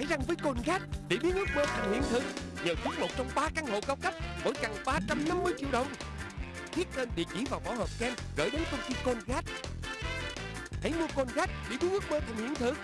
chải răng với Colgate. Để biến ước mơ thành hiện thực, nhờ trúng một trong ba căn hộ cao cấp, mỗi căn 350 triệu đồng. Viết tên địa chỉ vào vỏ hộp kem gửi đến công ty Colgate. Hãy mua Colgate để biến ước mơ thành hiện thực.